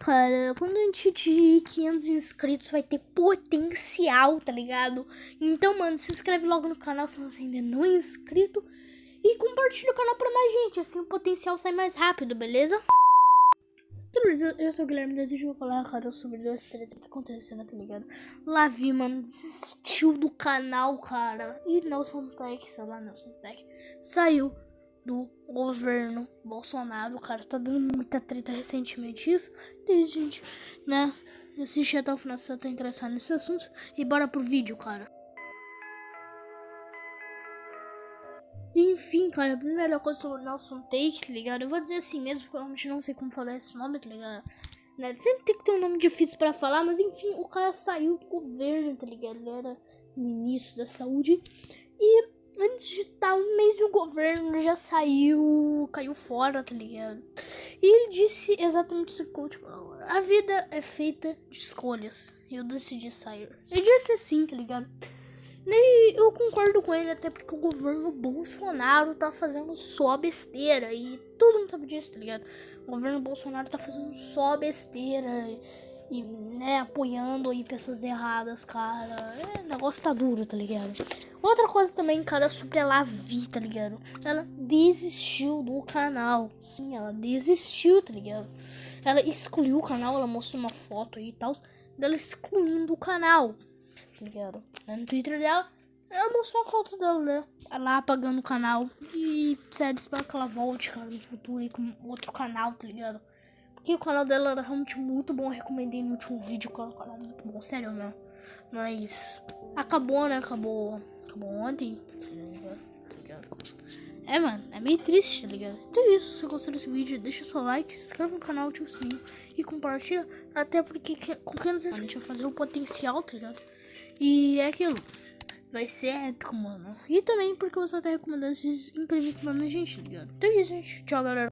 Cara, quando a gente atingir 500 inscritos vai ter potencial, tá ligado? Então, mano, se inscreve logo no canal se você ainda não é inscrito. E compartilha o canal pra mais gente, assim o potencial sai mais rápido, beleza? Beleza, eu sou o Guilherme Desejo vou falar, cara, sobre dois, três, o que aconteceu, né, tá ligado? Lavi, mano, desistiu do canal, cara. E Nelson Tech, sei lá, Nelson Tech, saiu do governo Bolsonaro, cara, tá dando muita treta recentemente isso. Desde gente, né, assistir até o final se você tá interessado nesse assunto. E bora pro vídeo, cara. Enfim, cara, a primeira coisa sobre o Nelson Take, tá ligado? Eu vou dizer assim mesmo, porque eu realmente não sei como falar esse nome, tá ligado? Né? Sempre tem que ter um nome difícil pra falar, mas enfim, o cara saiu do governo, tá ligado? Ele era ministro da saúde. E antes de no governo, já saiu, caiu fora, tá ligado? E ele disse exatamente isso que o falou. A vida é feita de escolhas. Eu decidi sair. Ele disse assim, tá ligado? E eu concordo com ele, até porque o governo Bolsonaro tá fazendo só besteira. E todo mundo sabe disso, tá ligado? O governo Bolsonaro tá fazendo só besteira. E, né, apoiando aí pessoas erradas, cara. É, o negócio tá duro, tá ligado? Outra coisa também, cara, sobre a Lavi, tá ligado? Ela desistiu do canal. Sim, ela desistiu, tá ligado? Ela excluiu o canal, ela mostrou uma foto aí e tal. Dela excluindo o canal tá ligado? No Twitter dela, ela mostrou a foto dela, né? Lá apagando o canal. E, sério, espero que ela volte, cara, no futuro e com outro canal, tá ligado? Porque o canal dela era realmente muito bom. Eu recomendei no último vídeo que o canal muito bom, sério mesmo. Mas acabou, né? Acabou. Acabou ontem, tá? É, mano, é meio triste, tá ligado? Então é isso, se você gostou desse vídeo, deixa seu like, se inscreve no canal, ativa o sininho e compartilha. Até porque com quem não se inscreve, a gente vai fazer o potencial, tá ligado? E é aquilo. Vai ser épico, mano. E também porque você tá recomendando esses incríveis pra minha gente, tá ligado? Então é isso, gente. Tchau, galera.